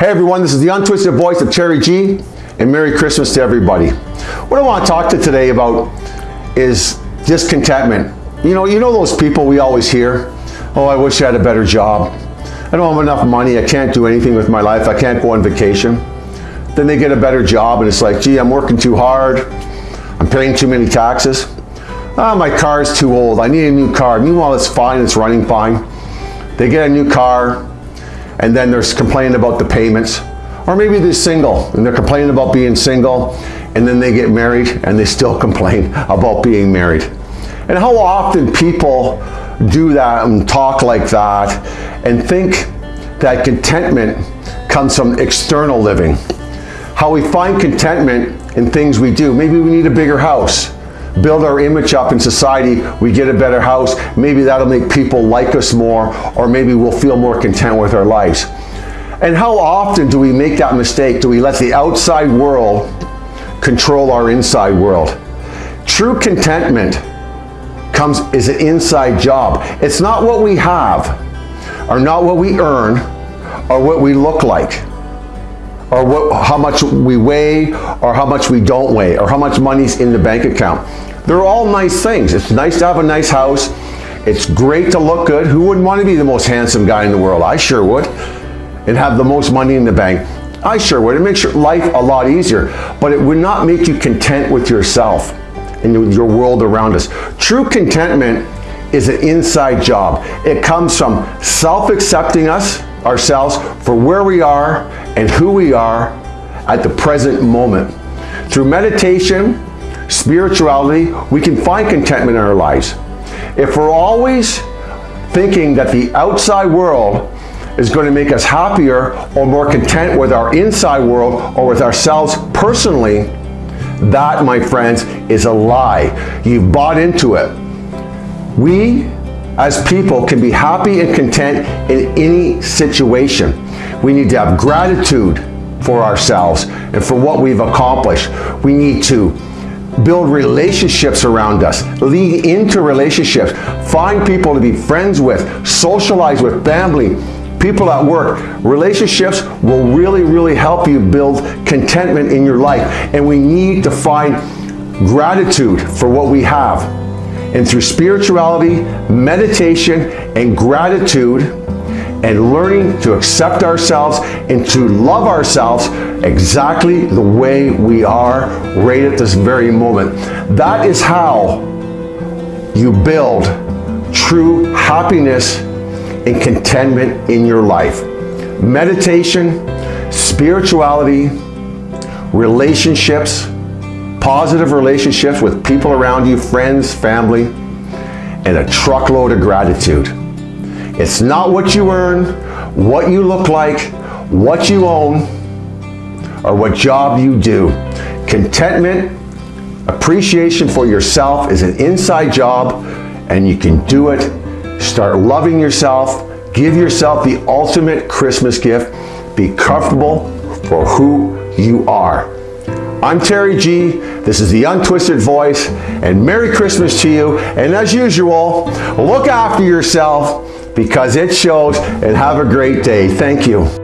Hey everyone, this is the untwisted voice of Terry G, and Merry Christmas to everybody. What I want to talk to today about is discontentment. You know, you know those people we always hear, oh, I wish I had a better job. I don't have enough money, I can't do anything with my life, I can't go on vacation. Then they get a better job and it's like, gee, I'm working too hard, I'm paying too many taxes. Ah, my car's too old, I need a new car. Meanwhile, it's fine, it's running fine. They get a new car, and then they're complaining about the payments. Or maybe they're single and they're complaining about being single and then they get married and they still complain about being married. And how often people do that and talk like that and think that contentment comes from external living. How we find contentment in things we do. Maybe we need a bigger house build our image up in society, we get a better house, maybe that'll make people like us more, or maybe we'll feel more content with our lives. And how often do we make that mistake? Do we let the outside world control our inside world? True contentment comes is an inside job. It's not what we have, or not what we earn, or what we look like or what, how much we weigh or how much we don't weigh or how much money's in the bank account. They're all nice things. It's nice to have a nice house. It's great to look good. Who wouldn't want to be the most handsome guy in the world? I sure would. And have the most money in the bank. I sure would. It makes your life a lot easier. But it would not make you content with yourself and your world around us. True contentment is an inside job. It comes from self-accepting us, ourselves, for where we are and who we are at the present moment. Through meditation, spirituality, we can find contentment in our lives. If we're always thinking that the outside world is going to make us happier or more content with our inside world or with ourselves personally, that, my friends, is a lie. You've bought into it. We, as people, can be happy and content in any situation. We need to have gratitude for ourselves and for what we've accomplished. We need to build relationships around us, lead into relationships, find people to be friends with, socialize with family, people at work. Relationships will really, really help you build contentment in your life. And we need to find gratitude for what we have. And through spirituality, meditation, and gratitude, and learning to accept ourselves and to love ourselves exactly the way we are right at this very moment. That is how you build true happiness and contentment in your life. Meditation, spirituality, relationships, positive relationships with people around you, friends, family, and a truckload of gratitude. It's not what you earn, what you look like, what you own, or what job you do. Contentment, appreciation for yourself is an inside job and you can do it. Start loving yourself. Give yourself the ultimate Christmas gift. Be comfortable for who you are. I'm Terry G. This is the Untwisted Voice, and Merry Christmas to you. And as usual, look after yourself because it shows and have a great day. Thank you.